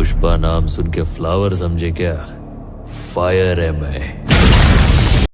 पुष्पा नाम सुन के फ्लावर समझे क्या? फायर है मैं।